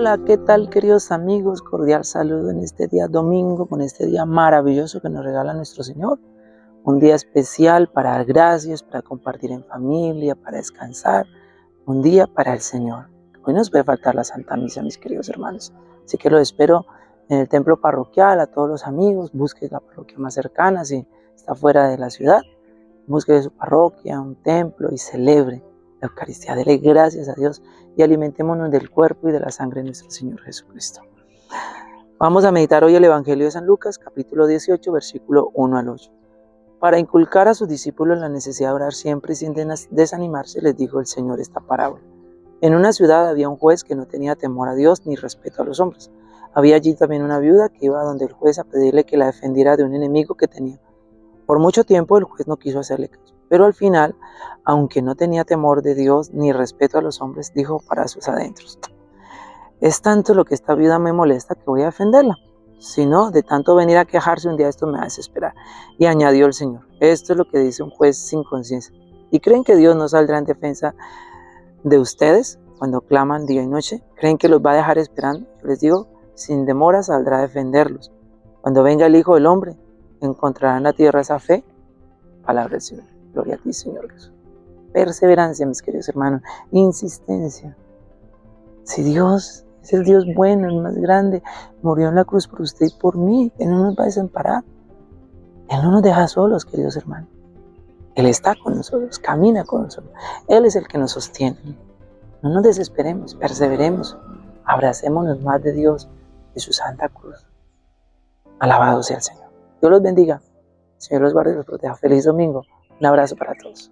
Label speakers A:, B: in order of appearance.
A: Hola, ¿qué tal queridos amigos? Cordial saludo en este día domingo, con este día maravilloso que nos regala nuestro Señor. Un día especial para dar gracias, para compartir en familia, para descansar. Un día para el Señor. Hoy nos puede faltar la Santa Misa, mis queridos hermanos. Así que lo espero en el templo parroquial, a todos los amigos. Busque la parroquia más cercana si está fuera de la ciudad. Busque su parroquia, un templo y celebre la Eucaristía. Dele gracias a Dios y alimentémonos del cuerpo y de la sangre de nuestro Señor Jesucristo. Vamos a meditar hoy el Evangelio de San Lucas, capítulo 18, versículo 1 al 8. Para inculcar a sus discípulos la necesidad de orar siempre y sin desanimarse, les dijo el Señor esta parábola. En una ciudad había un juez que no tenía temor a Dios ni respeto a los hombres. Había allí también una viuda que iba donde el juez a pedirle que la defendiera de un enemigo que tenía. Por mucho tiempo el juez no quiso hacerle caso. Pero al final, aunque no tenía temor de Dios ni respeto a los hombres, dijo para sus adentros, es tanto lo que esta vida me molesta que voy a defenderla. Si no, de tanto venir a quejarse un día esto me va a desesperar. Y añadió el Señor, esto es lo que dice un juez sin conciencia. ¿Y creen que Dios no saldrá en defensa de ustedes cuando claman día y noche? ¿Creen que los va a dejar esperando? Yo les digo, sin demora saldrá a defenderlos. Cuando venga el Hijo del Hombre, ¿encontrará en la tierra esa fe? Palabra del Señor. Gloria a ti, Señor Jesús. Perseverancia, mis queridos hermanos. Insistencia. Si Dios es el Dios bueno, el más grande, murió en la cruz por usted y por mí, Él no nos va a desamparar. Él no nos deja solos, queridos hermanos. Él está con nosotros, camina con nosotros. Él es el que nos sostiene. No nos desesperemos, perseveremos. Abracémonos más de Dios, de su santa cruz. Alabado sea el Señor. Dios los bendiga. Señor los guarde y los proteja. Feliz domingo. Un abrazo para todos.